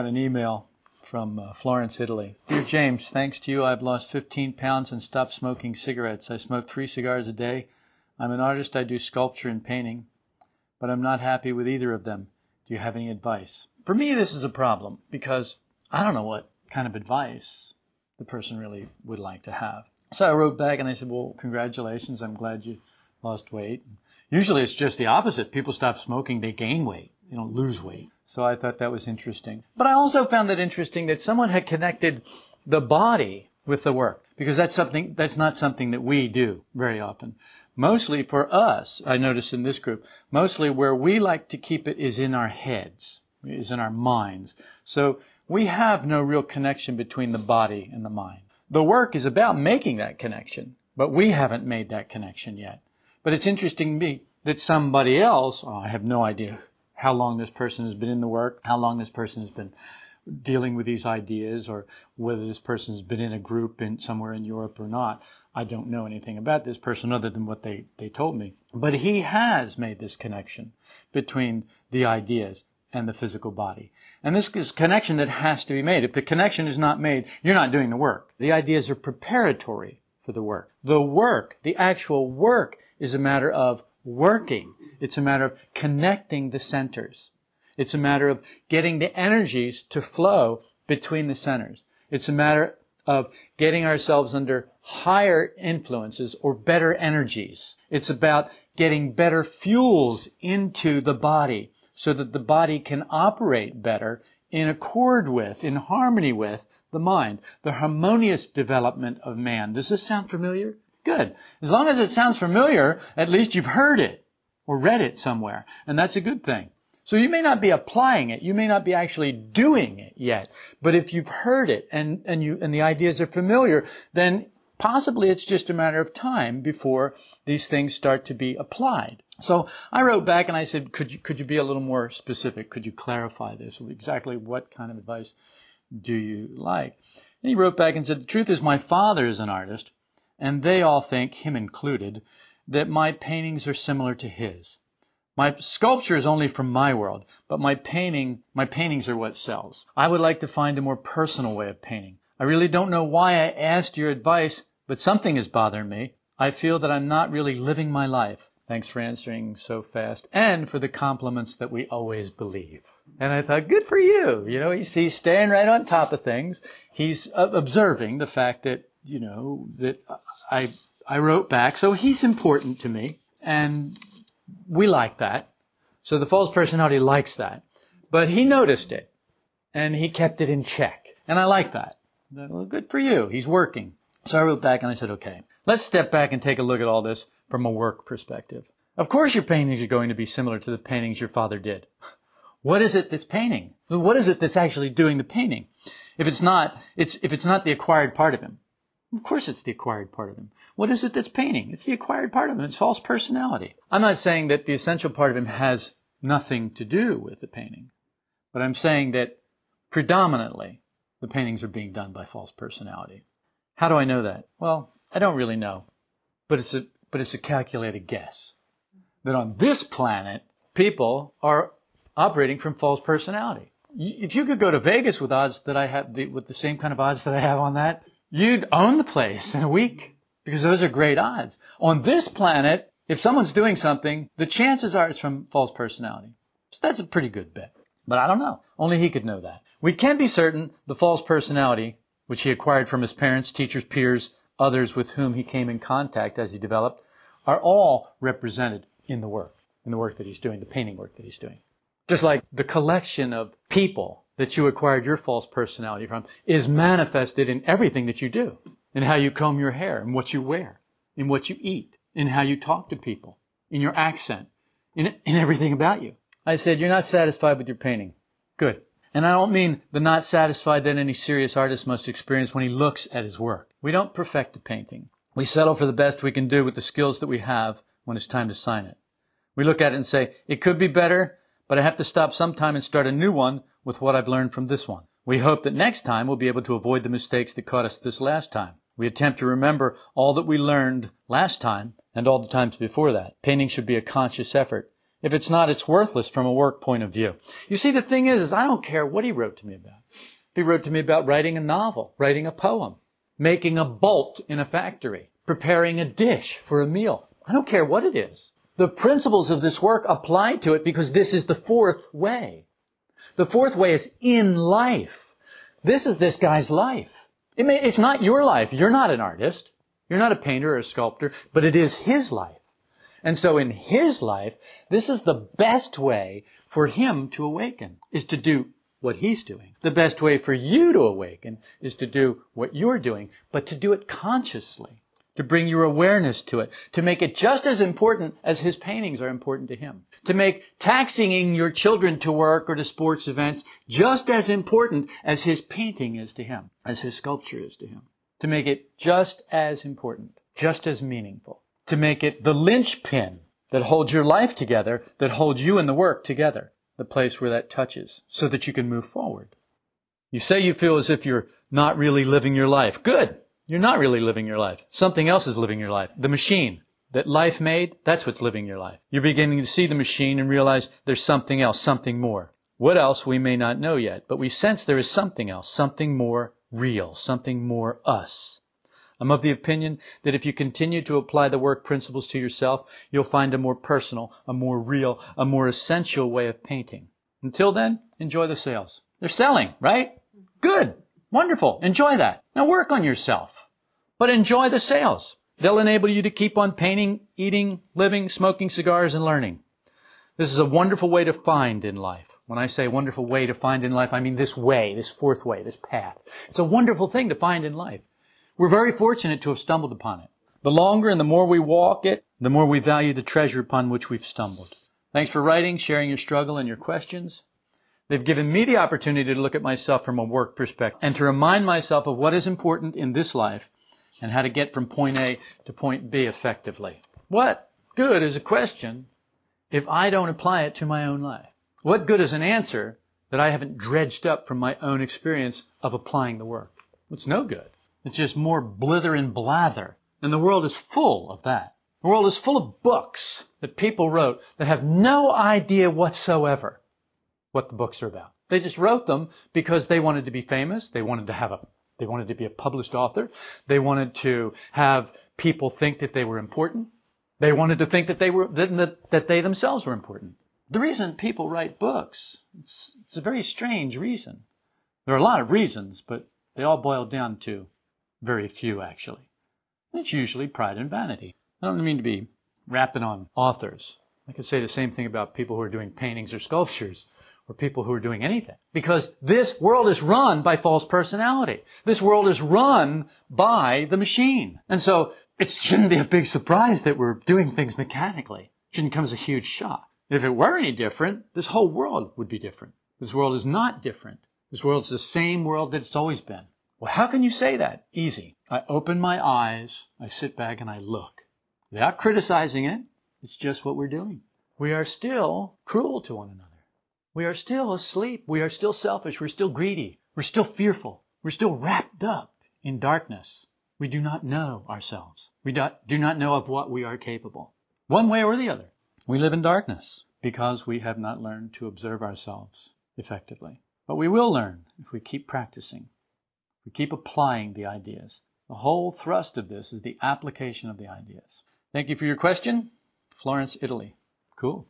Got an email from uh, Florence, Italy. Dear James, thanks to you, I've lost 15 pounds and stopped smoking cigarettes. I smoke three cigars a day. I'm an artist. I do sculpture and painting, but I'm not happy with either of them. Do you have any advice? For me, this is a problem because I don't know what kind of advice the person really would like to have. So I wrote back and I said, Well, congratulations. I'm glad you lost weight. Usually it's just the opposite. People stop smoking, they gain weight, they don't lose weight. So I thought that was interesting. But I also found it interesting that someone had connected the body with the work because that's something that's not something that we do very often. Mostly for us, I notice in this group, mostly where we like to keep it is in our heads, is in our minds. So we have no real connection between the body and the mind. The work is about making that connection, but we haven't made that connection yet. But it's interesting to me that somebody else, oh, I have no idea how long this person has been in the work, how long this person has been dealing with these ideas, or whether this person has been in a group in somewhere in Europe or not. I don't know anything about this person other than what they, they told me. But he has made this connection between the ideas and the physical body. And this is connection that has to be made. If the connection is not made, you're not doing the work. The ideas are preparatory for the work. The work, the actual work, is a matter of working. It's a matter of connecting the centers. It's a matter of getting the energies to flow between the centers. It's a matter of getting ourselves under higher influences or better energies. It's about getting better fuels into the body so that the body can operate better in accord with, in harmony with the mind, the harmonious development of man. Does this sound familiar? Good. As long as it sounds familiar, at least you've heard it or read it somewhere. And that's a good thing. So you may not be applying it. You may not be actually doing it yet. But if you've heard it and, and you, and the ideas are familiar, then possibly it's just a matter of time before these things start to be applied. So I wrote back and I said, could you, could you be a little more specific? Could you clarify this? Exactly what kind of advice do you like? And he wrote back and said, the truth is my father is an artist and they all think, him included, that my paintings are similar to his. My sculpture is only from my world, but my painting, my paintings are what sells. I would like to find a more personal way of painting. I really don't know why I asked your advice, but something is bothering me. I feel that I'm not really living my life. Thanks for answering so fast and for the compliments that we always believe. And I thought, good for you. You know, he's, he's staying right on top of things. He's observing the fact that, you know, that I, I wrote back. So he's important to me and we like that. So the false personality likes that, but he noticed it and he kept it in check. And I like that. Well, good for you. He's working. So I wrote back and I said, okay, let's step back and take a look at all this from a work perspective. Of course your paintings are going to be similar to the paintings your father did. What is it that's painting? What is it that's actually doing the painting? If it's not, it's, if it's not the acquired part of him, of course it's the acquired part of him. What is it that's painting? It's the acquired part of him. It's false personality. I'm not saying that the essential part of him has nothing to do with the painting, but I'm saying that predominantly the paintings are being done by false personality. How do I know that? Well, I don't really know, but it's a, but it's a calculated guess that on this planet, people are operating from false personality. If you could go to Vegas with odds that I have, with the same kind of odds that I have on that, you'd own the place in a week because those are great odds. On this planet, if someone's doing something, the chances are it's from false personality. So that's a pretty good bet. But I don't know. Only he could know that. We can be certain the false personality, which he acquired from his parents, teachers, peers, others with whom he came in contact as he developed, are all represented in the work, in the work that he's doing, the painting work that he's doing. Just like the collection of people that you acquired your false personality from is manifested in everything that you do, in how you comb your hair, in what you wear, in what you eat, in how you talk to people, in your accent, in, in everything about you. I said, you're not satisfied with your painting. Good. And I don't mean the not satisfied that any serious artist must experience when he looks at his work. We don't perfect a painting. We settle for the best we can do with the skills that we have when it's time to sign it. We look at it and say, it could be better, but I have to stop sometime and start a new one with what I've learned from this one. We hope that next time we'll be able to avoid the mistakes that caught us this last time. We attempt to remember all that we learned last time and all the times before that. Painting should be a conscious effort If it's not, it's worthless from a work point of view. You see, the thing is, is I don't care what he wrote to me about. If he wrote to me about writing a novel, writing a poem, making a bolt in a factory, preparing a dish for a meal. I don't care what it is. The principles of this work apply to it because this is the fourth way. The fourth way is in life. This is this guy's life. It may, it's not your life. You're not an artist. You're not a painter or a sculptor, but it is his life. And so in his life, this is the best way for him to awaken, is to do what he's doing. The best way for you to awaken is to do what you're doing, but to do it consciously, to bring your awareness to it, to make it just as important as his paintings are important to him, to make taxiing your children to work or to sports events just as important as his painting is to him, as his sculpture is to him, to make it just as important, just as meaningful to make it the linchpin that holds your life together, that holds you and the work together, the place where that touches, so that you can move forward. You say you feel as if you're not really living your life. Good. You're not really living your life. Something else is living your life. The machine that life made, that's what's living your life. You're beginning to see the machine and realize there's something else, something more. What else we may not know yet, but we sense there is something else, something more real, something more us. I'm of the opinion that if you continue to apply the work principles to yourself, you'll find a more personal, a more real, a more essential way of painting. Until then, enjoy the sales. They're selling, right? Good. Wonderful. Enjoy that. Now work on yourself. But enjoy the sales. They'll enable you to keep on painting, eating, living, smoking cigars, and learning. This is a wonderful way to find in life. When I say wonderful way to find in life, I mean this way, this fourth way, this path. It's a wonderful thing to find in life. We're very fortunate to have stumbled upon it. The longer and the more we walk it, the more we value the treasure upon which we've stumbled. Thanks for writing, sharing your struggle and your questions. They've given me the opportunity to look at myself from a work perspective and to remind myself of what is important in this life and how to get from point A to point B effectively. What good is a question if I don't apply it to my own life? What good is an answer that I haven't dredged up from my own experience of applying the work? It's no good. It's just more blither and blather. And the world is full of that. The world is full of books that people wrote that have no idea whatsoever what the books are about. They just wrote them because they wanted to be famous. They wanted to have a, they wanted to be a published author. They wanted to have people think that they were important. They wanted to think that they were, that, that they themselves were important. The reason people write books, it's, it's a very strange reason. There are a lot of reasons, but they all boil down to very few, actually. It's usually pride and vanity. I don't mean to be rapping on authors. I could say the same thing about people who are doing paintings or sculptures or people who are doing anything. Because this world is run by false personality. This world is run by the machine. And so it shouldn't be a big surprise that we're doing things mechanically. It shouldn't come as a huge shock. If it were any different, this whole world would be different. This world is not different. This world is the same world that it's always been. Well, how can you say that? Easy. I open my eyes, I sit back and I look. Without criticizing it, it's just what we're doing. We are still cruel to one another. We are still asleep. We are still selfish. We're still greedy. We're still fearful. We're still wrapped up in darkness. We do not know ourselves. We do not know of what we are capable. One way or the other. We live in darkness because we have not learned to observe ourselves effectively. But we will learn if we keep practicing. if We keep applying the ideas. The whole thrust of this is the application of the ideas. Thank you for your question. Florence, Italy. Cool.